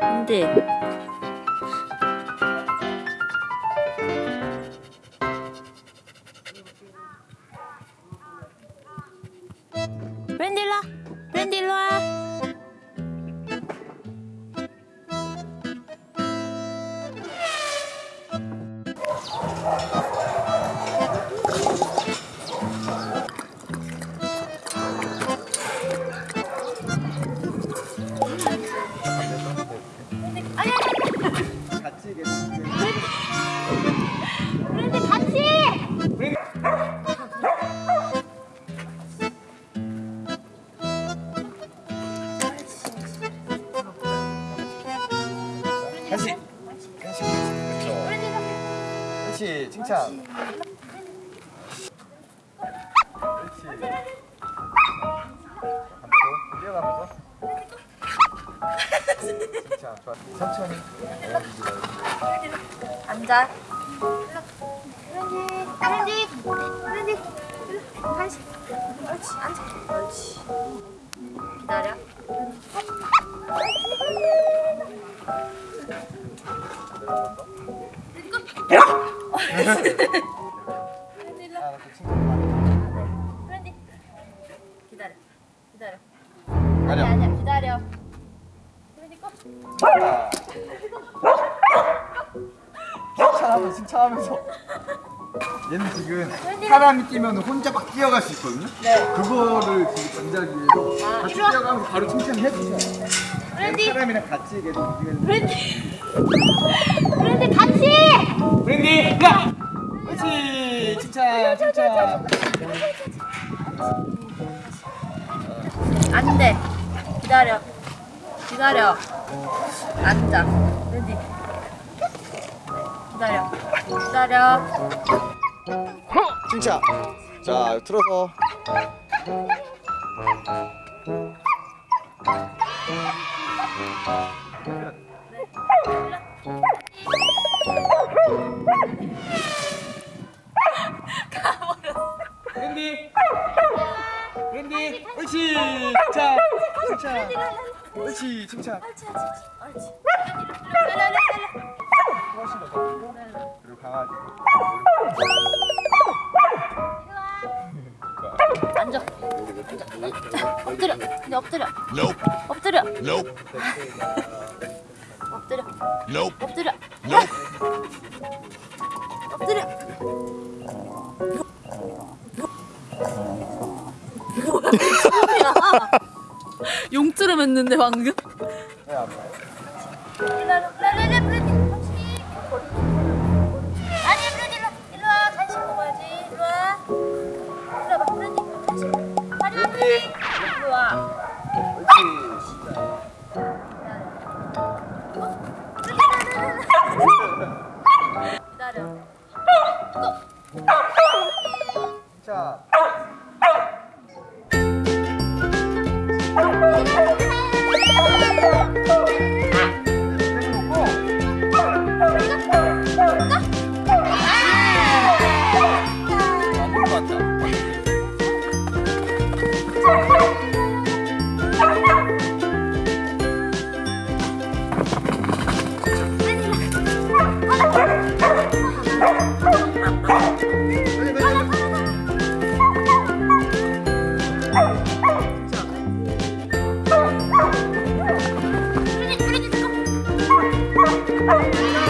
근데 브랜디 한시 칭찬. 그렇지 반대로 뛰어가면서 칭찬 좋아. 천천히 앉아 기다려. 하나 또 칭찬 브랜디 기다려 기다려 아니야 아니야 기다려 브랜디 거 칭찬하면서 칭찬하면서 얘는 지금 사람이 뛰면 혼자 막 뛰어갈 수 있거든요 네. 그거를 지금 전달하기 위해서 아, 같이. 뛰어가면서 바로 칭찬해 주세요 브랜디 사람이랑 같이 계속 움직이는 브랜디 브랜디 같이 그렇지 칭찬 칭찬 안돼 기다려 기다려. 앉아. 브랜디 기다려. 기다려. 칭찬 자 틀어서. 브 칭찬 칭찬 옳지 칭찬. 옳지 옳지 훨씬 더 그리고 강아지 앉아 앉아. 엎드려. 근데 엎드려. 엎드려. 엎드려. 엎드려. 엎드려. 용트름 했는데 방금? 왜 Woo!